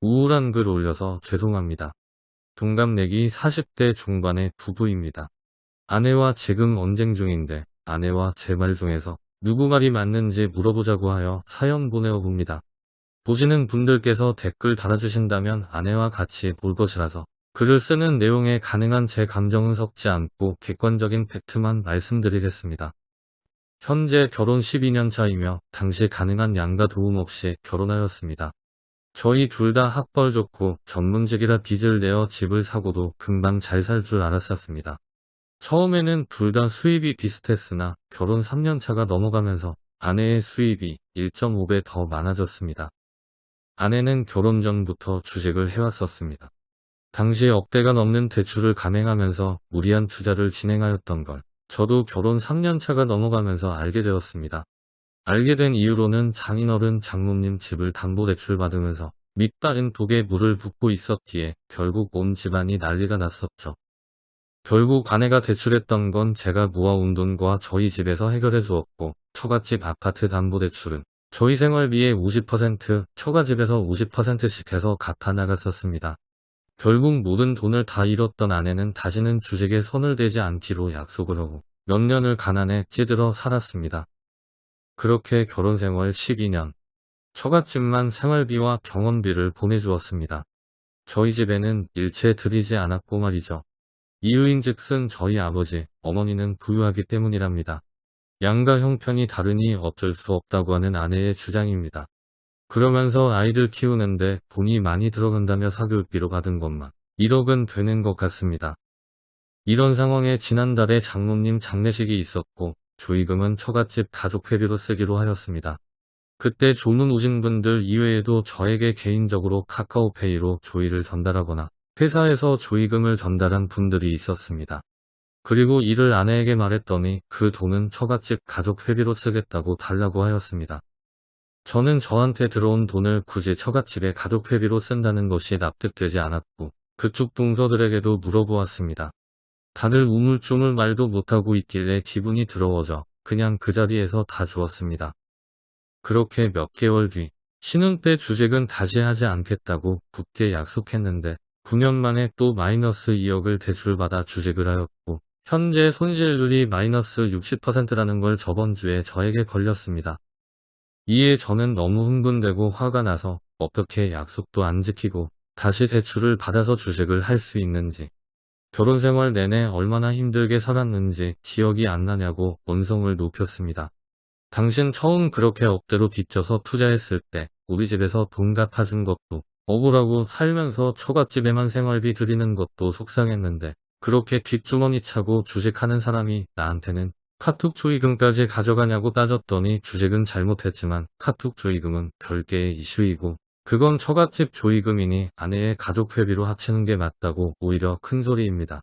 우울한 글 올려서 죄송합니다. 동갑내기 40대 중반의 부부입니다. 아내와 지금 언쟁 중인데 아내와 제 말 중에서 누구 말이 맞는지 물어보자고 하여 사연 보내어 봅니다. 보시는 분들께서 댓글 달아주신다면 아내와 같이 볼 것이라서 글을 쓰는 내용에 가능한 제 감정은 섞지 않고 객관적인 팩트만 말씀드리겠습니다. 현재 결혼 12년 차이며 당시 가능한 양가 도움 없이 결혼하였습니다. 저희 둘 다 학벌 좋고 전문직이라 빚을 내어 집을 사고도 금방 잘 살 줄 알았었습니다. 처음에는 둘 다 수입이 비슷했으나 결혼 3년 차가 넘어가면서 아내의 수입이 1.5배 더 많아졌습니다. 아내는 결혼 전부터 주식을 해왔었습니다. 당시 억대가 넘는 대출을 감행하면서 무리한 투자를 진행하였던 걸 저도 결혼 3년 차가 넘어가면서 알게 되었습니다. 알게 된 이유로는 장인어른 장모님 집을 담보대출 받으면서 밑빠진 독에 물을 붓고 있었기에 결국 온 집안이 난리가 났었죠. 결국 아내가 대출했던 건 제가 모아온 돈과 저희 집에서 해결해 주었고 처갓집 아파트 담보대출은 저희 생활비의 50% 처가집에서 50%씩 해서 갚아 나갔었습니다. 결국 모든 돈을 다 잃었던 아내는 다시는 주식에 손을 대지 않기로 약속을 하고 몇 년을 가난에 찌들어 살았습니다. 그렇게 결혼 생활 12년 처갓집만 생활비와 병원비를 보내주었습니다. 저희 집에는 일체 드리지 않았고 말이죠. 이유인즉슨 저희 아버지, 어머니는 부유하기 때문이랍니다. 양가 형편이 다르니 어쩔 수 없다고 하는 아내의 주장입니다. 그러면서 아이들 키우는데 돈이 많이 들어간다며 사교육비로 받은 것만 1억은 되는 것 같습니다. 이런 상황에 지난달에 장모님 장례식이 있었고 조의금은 처갓집 가족 회비로 쓰기로 하였습니다. 그때 조문 오신 분들 이외에도 저에게 개인적으로 카카오페이로 조의를 전달하거나 회사에서 조의금을 전달한 분들이 있었습니다. 그리고 이를 아내에게 말했더니 그 돈은 처갓집 가족 회비로 쓰겠다고 달라고 하였습니다. 저는 저한테 들어온 돈을 굳이 처갓집에 가족 회비로 쓴다는 것이 납득되지 않았고 그쪽 동서들에게도 물어보았습니다. 다들 우물쭈물 말도 못하고 있길래 기분이 더러워져 그냥 그 자리에서 다 주었습니다. 그렇게 몇 개월 뒤 신혼 때 주식은 다시 하지 않겠다고 굳게 약속했는데 9년 만에 또 마이너스 2억을 대출받아 주식을 하였고 현재 손실률이 마이너스 60%라는 걸 저번 주에 저에게 걸렸습니다. 이에 저는 너무 흥분되고 화가 나서 어떻게 약속도 안 지키고 다시 대출을 받아서 주식을 할 수 있는지 결혼 생활 내내 얼마나 힘들게 살았는지 기억이 안 나냐고 원성을 높였습니다. 당신 처음 그렇게 억대로 빚져서 투자했을 때 우리 집에서 돈 갚아준 것도 억울하고 살면서 처갓집에만 생활비 드리는 것도 속상했는데 그렇게 뒷주머니 차고 주식하는 사람이 나한테는 카톡 조의금까지 가져가냐고 따졌더니 주식은 잘못했지만 카톡 조의금은 별개의 이슈이고 그건 처갓집 조의금이니 아내의 가족 회비로 합치는 게 맞다고 오히려 큰 소리입니다.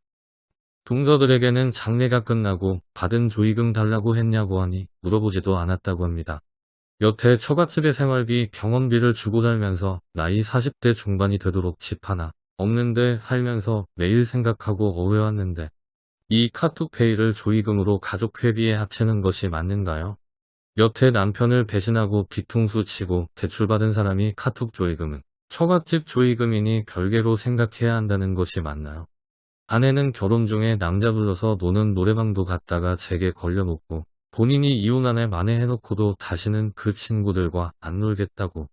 동서들에게는 장례가 끝나고 받은 조의금 달라고 했냐고 하니 물어보지도 않았다고 합니다. 여태 처갓집의 생활비 병원비를 주고 살면서 나이 40대 중반이 되도록 집 하나 없는데 살면서 매일 생각하고 어려웠는데 이 카톡페이를 조의금으로 가족 회비에 합치는 것이 맞는가요? 여태 남편을 배신하고 뒤통수 치고 대출받은 사람이 카톡 조의금은 처갓집 조의금이니 별개로 생각해야 한다는 것이 맞나요? 아내는 결혼 중에 남자 불러서 노는 노래방도 갔다가 제게 걸려놓고 본인이 이혼 안에 만회해놓고도 다시는 그 친구들과 안 놀겠다고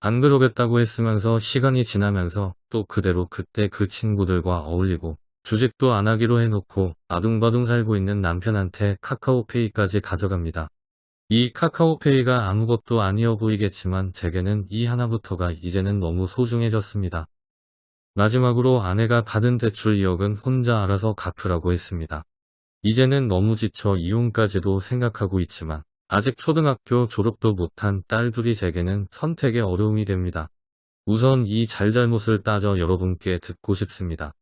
안 그러겠다고 했으면서 시간이 지나면서 또 그대로 그때 그 친구들과 어울리고 주식도 안 하기로 해놓고 아둥바둥 살고 있는 남편한테 카카오페이까지 가져갑니다. 이 카카오페이가 아무것도 아니어 보이겠지만 제게는 이 하나부터가 이제는 너무 소중해졌습니다. 마지막으로 아내가 받은 대출 2억은 혼자 알아서 갚으라고 했습니다. 이제는 너무 지쳐 이혼까지도 생각하고 있지만 아직 초등학교 졸업도 못한 딸 둘이 제게는 선택의 어려움이 됩니다. 우선 이 잘잘못을 따져 여러분께 듣고 싶습니다.